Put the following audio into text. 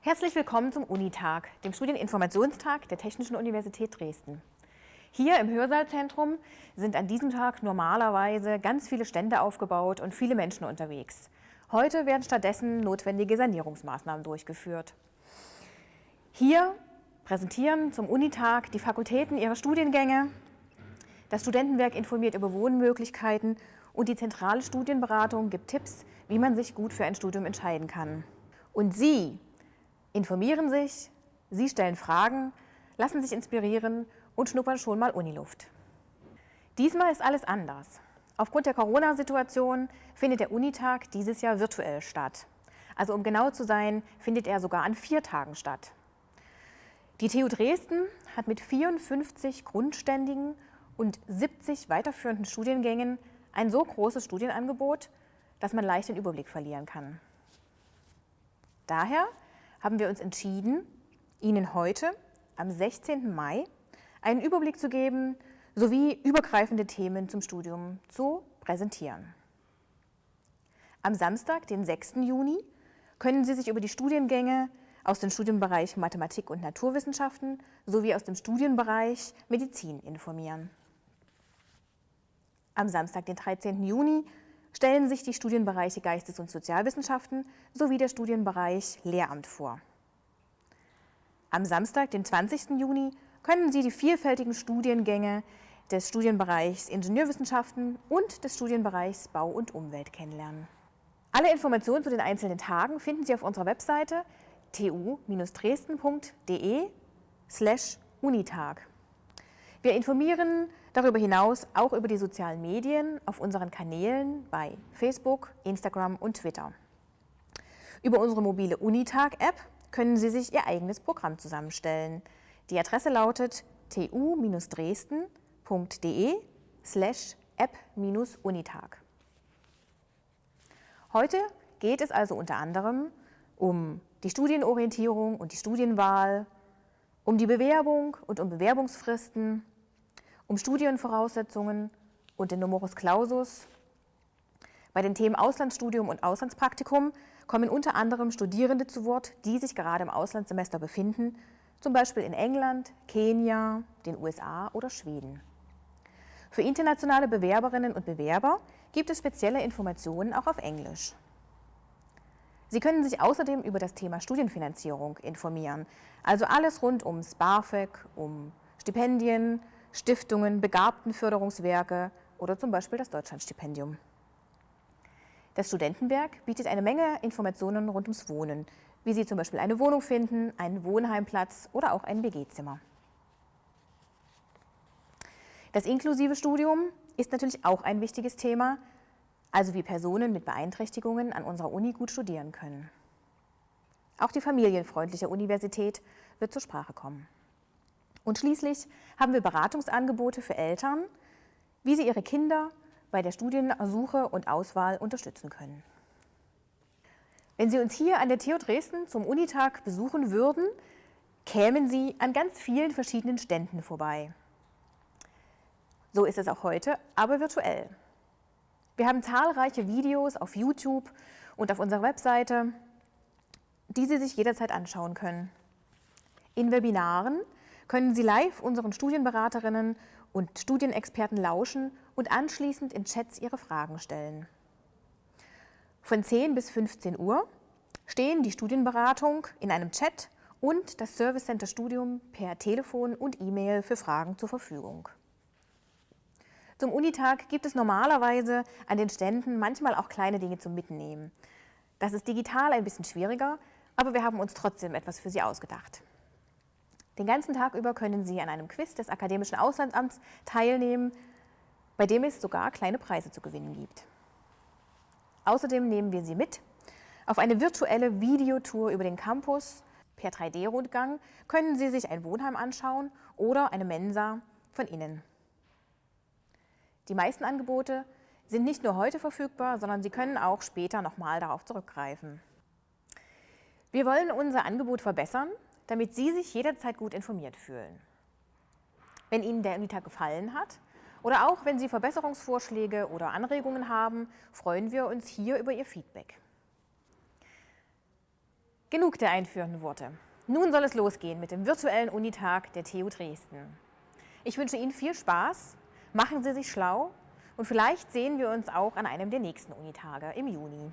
Herzlich willkommen zum Unitag, dem Studieninformationstag der Technischen Universität Dresden. Hier im Hörsaalzentrum sind an diesem Tag normalerweise ganz viele Stände aufgebaut und viele Menschen unterwegs. Heute werden stattdessen notwendige Sanierungsmaßnahmen durchgeführt. Hier präsentieren zum Unitag die Fakultäten ihre Studiengänge, das Studentenwerk informiert über Wohnmöglichkeiten und die zentrale Studienberatung gibt Tipps, wie man sich gut für ein Studium entscheiden kann. Und Sie informieren sich, Sie stellen Fragen, lassen sich inspirieren und schnuppern schon mal Uniluft. Diesmal ist alles anders. Aufgrund der Corona-Situation findet der Unitag dieses Jahr virtuell statt. Also um genau zu sein, findet er sogar an vier Tagen statt. Die TU Dresden hat mit 54 grundständigen und 70 weiterführenden Studiengängen ein so großes Studienangebot, dass man leicht den Überblick verlieren kann. Daher haben wir uns entschieden, Ihnen heute, am 16. Mai, einen Überblick zu geben sowie übergreifende Themen zum Studium zu präsentieren. Am Samstag, den 6. Juni, können Sie sich über die Studiengänge aus dem Studienbereich Mathematik und Naturwissenschaften sowie aus dem Studienbereich Medizin informieren. Am Samstag, den 13. Juni, stellen sich die Studienbereiche Geistes- und Sozialwissenschaften sowie der Studienbereich Lehramt vor. Am Samstag, den 20. Juni, können Sie die vielfältigen Studiengänge des Studienbereichs Ingenieurwissenschaften und des Studienbereichs Bau und Umwelt kennenlernen. Alle Informationen zu den einzelnen Tagen finden Sie auf unserer Webseite tu-dresden.de slash unitag. Wir informieren darüber hinaus auch über die sozialen Medien auf unseren Kanälen bei Facebook, Instagram und Twitter. Über unsere mobile Unitag-App können Sie sich Ihr eigenes Programm zusammenstellen. Die Adresse lautet tu-dresden.de slash app-unitag. Heute geht es also unter anderem um die Studienorientierung und die Studienwahl, um die Bewerbung und um Bewerbungsfristen, um Studienvoraussetzungen und den Numerus Clausus. Bei den Themen Auslandsstudium und Auslandspraktikum kommen unter anderem Studierende zu Wort, die sich gerade im Auslandssemester befinden, zum Beispiel in England, Kenia, den USA oder Schweden. Für internationale Bewerberinnen und Bewerber gibt es spezielle Informationen auch auf Englisch. Sie können sich außerdem über das Thema Studienfinanzierung informieren, also alles rund ums BAföG, um Stipendien, Stiftungen, Begabtenförderungswerke oder zum Beispiel das Deutschlandstipendium. Das Studentenwerk bietet eine Menge Informationen rund ums Wohnen, wie Sie zum Beispiel eine Wohnung finden, einen Wohnheimplatz oder auch ein WG-Zimmer. Das inklusive Studium ist natürlich auch ein wichtiges Thema, also wie Personen mit Beeinträchtigungen an unserer Uni gut studieren können. Auch die familienfreundliche Universität wird zur Sprache kommen. Und schließlich haben wir Beratungsangebote für Eltern, wie sie ihre Kinder bei der Studiensuche und Auswahl unterstützen können. Wenn Sie uns hier an der TU Dresden zum Unitag besuchen würden, kämen Sie an ganz vielen verschiedenen Ständen vorbei. So ist es auch heute, aber virtuell. Wir haben zahlreiche Videos auf YouTube und auf unserer Webseite, die Sie sich jederzeit anschauen können. In Webinaren können Sie live unseren Studienberaterinnen und Studienexperten lauschen und anschließend in Chats Ihre Fragen stellen. Von 10 bis 15 Uhr stehen die Studienberatung in einem Chat und das Service Center Studium per Telefon und E-Mail für Fragen zur Verfügung. Zum Unitag gibt es normalerweise an den Ständen manchmal auch kleine Dinge zum Mitnehmen. Das ist digital ein bisschen schwieriger, aber wir haben uns trotzdem etwas für Sie ausgedacht. Den ganzen Tag über können Sie an einem Quiz des Akademischen Auslandsamts teilnehmen, bei dem es sogar kleine Preise zu gewinnen gibt. Außerdem nehmen wir Sie mit auf eine virtuelle Videotour über den Campus. Per 3D-Rundgang können Sie sich ein Wohnheim anschauen oder eine Mensa von innen. Die meisten Angebote sind nicht nur heute verfügbar, sondern Sie können auch später nochmal darauf zurückgreifen. Wir wollen unser Angebot verbessern, damit Sie sich jederzeit gut informiert fühlen. Wenn Ihnen der Unitag gefallen hat oder auch wenn Sie Verbesserungsvorschläge oder Anregungen haben, freuen wir uns hier über Ihr Feedback. Genug der einführenden Worte. Nun soll es losgehen mit dem virtuellen Unitag der TU Dresden. Ich wünsche Ihnen viel Spaß, machen Sie sich schlau und vielleicht sehen wir uns auch an einem der nächsten Unitage im Juni.